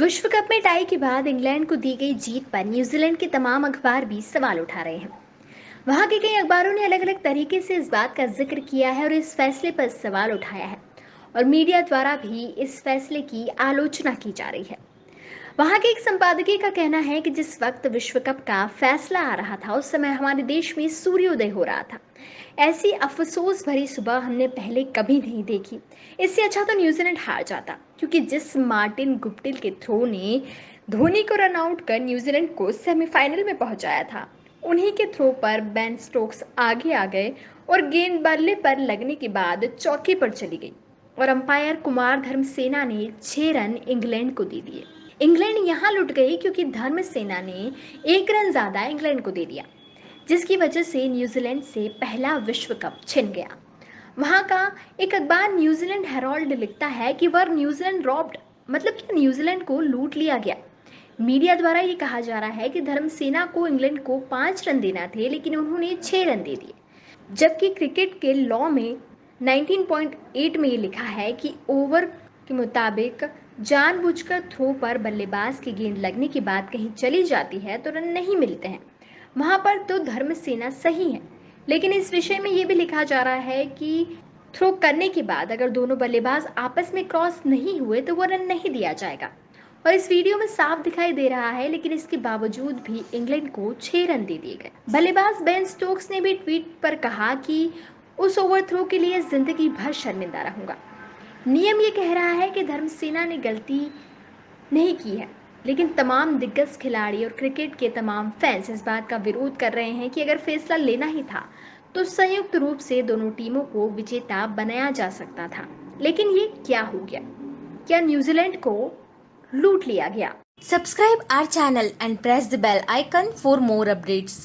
विश्व कप में टाई के बाद इंग्लैंड को दी गई जीत पर न्यूजीलैंड के तमाम अखबार भी सवाल उठा रहे हैं। वहाँ के कई अखबारों ने अलग अलग तरीके से इस बात का ज़िक्र किया है और इस फैसले पर सवाल उठाया है और मीडिया द्वारा भी इस फैसले की आलोचना की जा रही है। वहाँ के एक संपादकीय का कहना है कि जिस वक्त विश्व कप का फैसला आ रहा था, उस समय हमारे देश में सूर्योदय हो रहा था। ऐसी अफसोस भरी सुबह हमने पहले कभी नहीं देखी। इससे अच्छा तो न्यूजीलैंड हार जाता, क्योंकि जिस मार्टिन गुप्टिल के थ्रो ने धोनी को रन आउट कर न्यूजीलैंड को सेमीफाइनल में पहुँचाया था, उन्हीं के थ्रो पर बेन स्टोक्स आगे आ गए और गेंद बल्ले पर लगने के बाद चौकी पर चली गई और अंपायर कुमार धर्मसेना ने छह रन इंग्लैंड को दे दिए। इंग्लैंड यहाँ लुट गई क्योंकि धर्म सेना ने एक रन ज़्यादा इंग्लैंड को दे दिया, जिसकी वजह से न्यूजीलैंड से पहला विश्व कप छिन गया। वहाँ का एक अखबार न्यूजीलैंड हेरोल्ड लिखता है कि वह न्यूजीलैंड रॉब्ड मतलब कि न्यूजीलैंड को लूट लिया गया। मीडिया द्वारा ये कहा जा रहा है कि धर्म सेना को इंग्लैंड को पाँच रन देना थे, लेकिन उन्होंने छः रन दे दिए। जबकि क्रिकेट के लॉ में 19.8 में ये लिखा है कि ओवर के मुताबिक जानबूझकर थ्रो पर बल्लेबाज की गेंद लगने के बाद कहीं चली जाती है तो रन नहीं मिलते हैं। वहाँ पर तो धर्म सेना सही है, लेकिन इस विषय में ये भी लिखा जा रहा है कि थ्रो करने के बाद अगर दोनों बल्लेबाज आपस में क्रॉस नहीं हुए तो वो रन नहीं दिया जाएगा। और इस वीडियो में साफ़ दिखाई दे रहा है, लेकिन इसके बावजूद भी इंग्लैंड को छह रन दे दिए गए। बल्लेबाज बेन स्टोक्स ने भी ट्वीट पर कहा कि उस ओवर थ्रो के लिए ज़िंदगी भर शर्मिंदा रहूँगा। नियम ये कह रहा है कि धर्मसेना ने गलती नहीं की है, लेकिन तमाम दिग्गज खिलाड़ी और क्रिकेट के तमाम फैंस इस बात का विरोध कर रहे हैं कि अगर फैसला लेना ही था तो संयुक्त रूप से दोनों टीमों को विजेता बनाया जा सकता था। लेकिन ये क्या हो गया? क्या न्यूजीलैंड को लूट लिया गया? Subscribe our channel and press the bell icon for more updates.